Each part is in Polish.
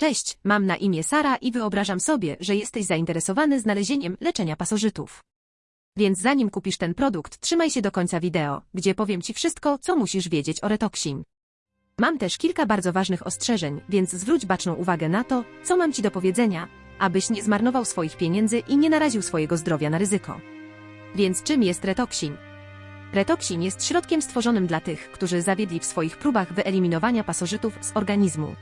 Cześć, mam na imię Sara i wyobrażam sobie, że jesteś zainteresowany znalezieniem leczenia pasożytów. Więc zanim kupisz ten produkt, trzymaj się do końca wideo, gdzie powiem Ci wszystko, co musisz wiedzieć o Retoxin. Mam też kilka bardzo ważnych ostrzeżeń, więc zwróć baczną uwagę na to, co mam Ci do powiedzenia, abyś nie zmarnował swoich pieniędzy i nie naraził swojego zdrowia na ryzyko. Więc czym jest Retoxin? Retoxin jest środkiem stworzonym dla tych, którzy zawiedli w swoich próbach wyeliminowania pasożytów z organizmu.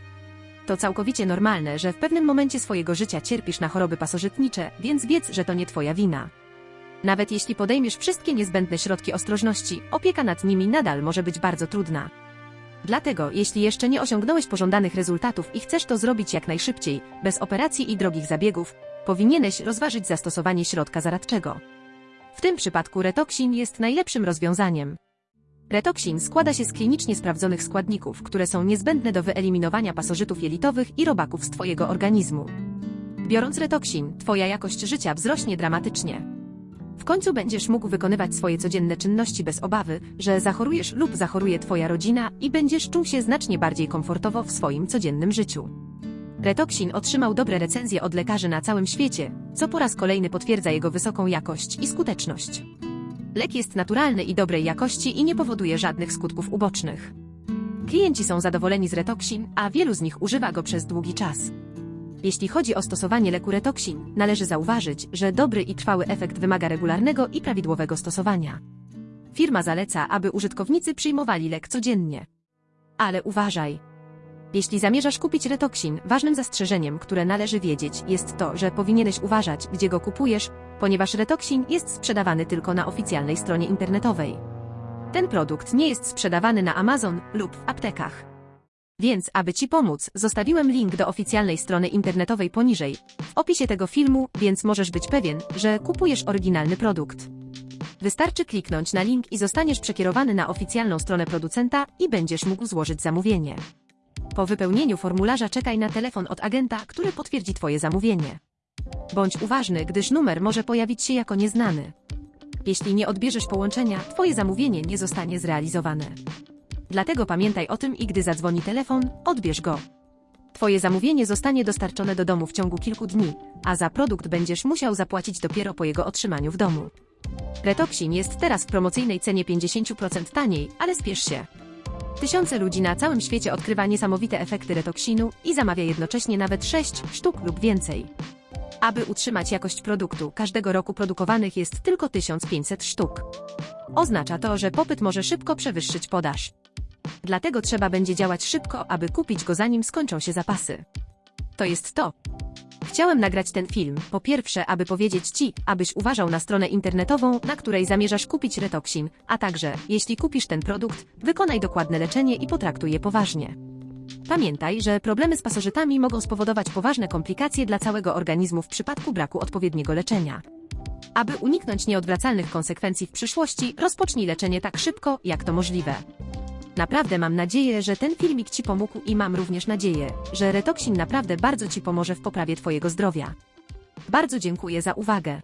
To całkowicie normalne, że w pewnym momencie swojego życia cierpisz na choroby pasożytnicze, więc wiedz, że to nie Twoja wina. Nawet jeśli podejmiesz wszystkie niezbędne środki ostrożności, opieka nad nimi nadal może być bardzo trudna. Dlatego, jeśli jeszcze nie osiągnąłeś pożądanych rezultatów i chcesz to zrobić jak najszybciej, bez operacji i drogich zabiegów, powinieneś rozważyć zastosowanie środka zaradczego. W tym przypadku Retoxin jest najlepszym rozwiązaniem. Retoxin składa się z klinicznie sprawdzonych składników, które są niezbędne do wyeliminowania pasożytów jelitowych i robaków z Twojego organizmu. Biorąc Retoxin, Twoja jakość życia wzrośnie dramatycznie. W końcu będziesz mógł wykonywać swoje codzienne czynności bez obawy, że zachorujesz lub zachoruje Twoja rodzina i będziesz czuł się znacznie bardziej komfortowo w swoim codziennym życiu. Retoxin otrzymał dobre recenzje od lekarzy na całym świecie, co po raz kolejny potwierdza jego wysoką jakość i skuteczność. Lek jest naturalny i dobrej jakości i nie powoduje żadnych skutków ubocznych. Klienci są zadowoleni z Retoxin, a wielu z nich używa go przez długi czas. Jeśli chodzi o stosowanie leku Retoxin, należy zauważyć, że dobry i trwały efekt wymaga regularnego i prawidłowego stosowania. Firma zaleca, aby użytkownicy przyjmowali lek codziennie. Ale uważaj! Jeśli zamierzasz kupić Retoxin, ważnym zastrzeżeniem, które należy wiedzieć, jest to, że powinieneś uważać, gdzie go kupujesz, ponieważ Retoxin jest sprzedawany tylko na oficjalnej stronie internetowej. Ten produkt nie jest sprzedawany na Amazon lub w aptekach. Więc, aby Ci pomóc, zostawiłem link do oficjalnej strony internetowej poniżej, w opisie tego filmu, więc możesz być pewien, że kupujesz oryginalny produkt. Wystarczy kliknąć na link i zostaniesz przekierowany na oficjalną stronę producenta i będziesz mógł złożyć zamówienie. Po wypełnieniu formularza czekaj na telefon od agenta, który potwierdzi Twoje zamówienie. Bądź uważny, gdyż numer może pojawić się jako nieznany. Jeśli nie odbierzesz połączenia, Twoje zamówienie nie zostanie zrealizowane. Dlatego pamiętaj o tym i gdy zadzwoni telefon, odbierz go. Twoje zamówienie zostanie dostarczone do domu w ciągu kilku dni, a za produkt będziesz musiał zapłacić dopiero po jego otrzymaniu w domu. Retoxin jest teraz w promocyjnej cenie 50% taniej, ale spiesz się. Tysiące ludzi na całym świecie odkrywa niesamowite efekty retoksinu i zamawia jednocześnie nawet 6 sztuk lub więcej. Aby utrzymać jakość produktu, każdego roku produkowanych jest tylko 1500 sztuk. Oznacza to, że popyt może szybko przewyższyć podaż. Dlatego trzeba będzie działać szybko, aby kupić go zanim skończą się zapasy. To jest to. Chciałem nagrać ten film, po pierwsze, aby powiedzieć Ci, abyś uważał na stronę internetową, na której zamierzasz kupić Retoxin, a także, jeśli kupisz ten produkt, wykonaj dokładne leczenie i potraktuj je poważnie. Pamiętaj, że problemy z pasożytami mogą spowodować poważne komplikacje dla całego organizmu w przypadku braku odpowiedniego leczenia. Aby uniknąć nieodwracalnych konsekwencji w przyszłości, rozpocznij leczenie tak szybko, jak to możliwe. Naprawdę mam nadzieję, że ten filmik Ci pomógł i mam również nadzieję, że Retoxin naprawdę bardzo Ci pomoże w poprawie Twojego zdrowia. Bardzo dziękuję za uwagę.